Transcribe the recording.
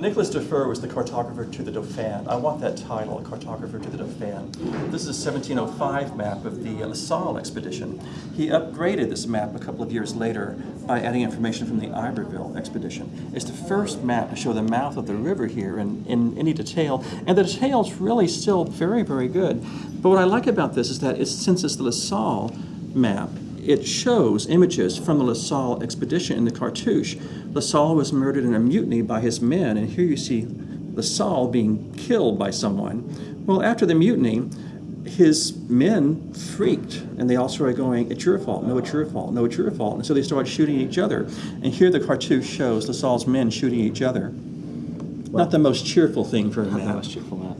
Nicholas de Fer was the cartographer to the Dauphin. I want that title, cartographer to the Dauphin. This is a 1705 map of the La Salle expedition. He upgraded this map a couple of years later by adding information from the Iberville expedition. It's the first map to show the mouth of the river here in, in any detail, and the detail's really still very, very good. But what I like about this is that it's, since it's the La Salle map, it shows images from the LaSalle expedition in the Cartouche. LaSalle was murdered in a mutiny by his men, and here you see LaSalle being killed by someone. Well, after the mutiny, his men freaked, and they all started going, "It's your fault! No, it's your fault! No, it's your fault!" And so they started shooting each other. And here the Cartouche shows LaSalle's men shooting each other. Not the most cheerful thing for a Not the most cheerful map.